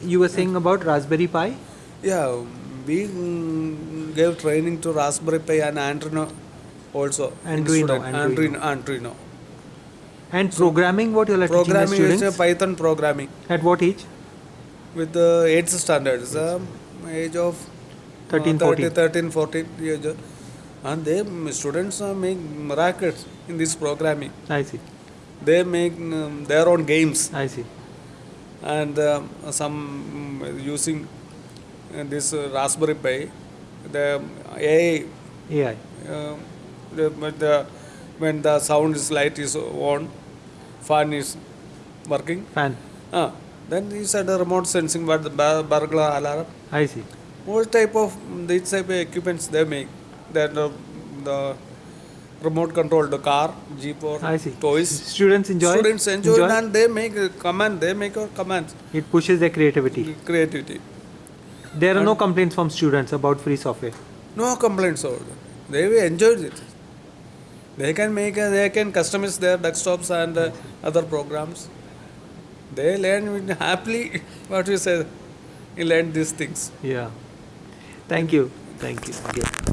you were saying about Raspberry Pi? Yeah, we gave training to Raspberry Pi and Arduino also. in Arduino. Arduino. And programming, what you are teaching the Programming is Python programming At what age? with the 8th standards, um, age of 13, uh, 14. 13, 14 years. old. And they students uh, make miracles in this programming. I see. They make um, their own games I see. And um, some mm, using uh, this uh, Raspberry Pi, the AI AI. uh, the, the, when the sound is light is on, fan is working, Fan. uh, then these are the remote sensing, but the bur- burglar alarm, I see. what type of these type of equipments they make. Then the, the remote control the car, jeep or toys. Students enjoy. Students enjoy, and they make a command. They make a commands, It pushes their creativity. creativity. There are no complaints from students about free software. No complaints over. They enjoy it. They can make, a, they can customize their desktops and uh, other programs. They learn happily. What you say? You learn these things. Yeah. Thank you. Thank you. Yeah.